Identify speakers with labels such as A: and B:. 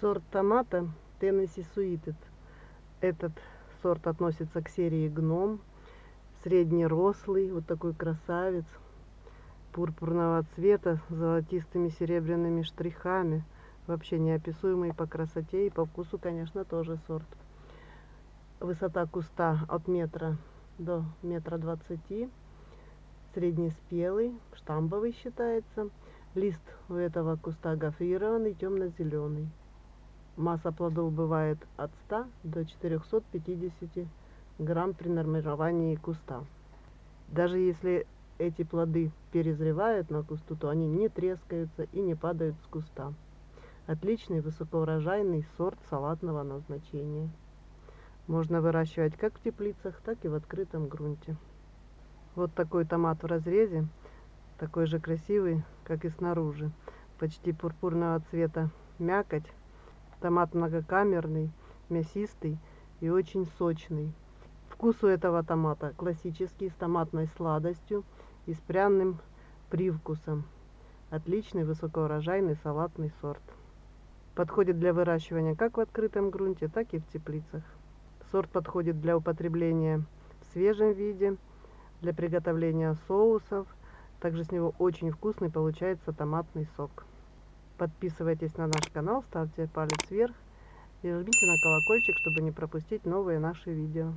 A: Сорт томата Tennessee Sweeted. Этот сорт относится к серии гном. Среднерослый, вот такой красавец. Пурпурного цвета с золотистыми серебряными штрихами. Вообще неописуемый по красоте и по вкусу, конечно, тоже сорт. Высота куста от метра до метра двадцати. Среднеспелый, штамбовый считается. Лист у этого куста гофрированный, темно-зеленый. Масса плодов бывает от 100 до 450 грамм при нормировании куста. Даже если эти плоды перезревают на кусту, то они не трескаются и не падают с куста. Отличный высокоурожайный сорт салатного назначения. Можно выращивать как в теплицах, так и в открытом грунте. Вот такой томат в разрезе, такой же красивый, как и снаружи. Почти пурпурного цвета мякоть, Томат многокамерный, мясистый и очень сочный. Вкус у этого томата классический, с томатной сладостью и с пряным привкусом. Отличный высокоурожайный салатный сорт. Подходит для выращивания как в открытом грунте, так и в теплицах. Сорт подходит для употребления в свежем виде, для приготовления соусов. Также с него очень вкусный получается томатный сок. Подписывайтесь на наш канал, ставьте палец вверх и жмите на колокольчик, чтобы не пропустить новые наши видео.